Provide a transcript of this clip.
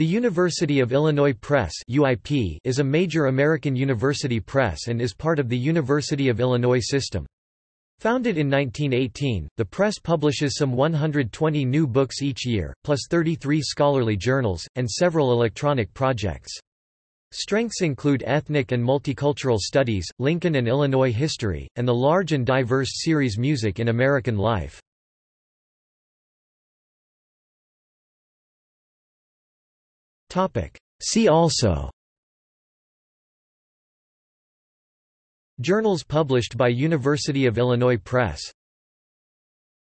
The University of Illinois Press is a major American university press and is part of the University of Illinois system. Founded in 1918, the press publishes some 120 new books each year, plus 33 scholarly journals, and several electronic projects. Strengths include ethnic and multicultural studies, Lincoln and Illinois history, and the large and diverse series Music in American Life. See also. Journals published by University of Illinois Press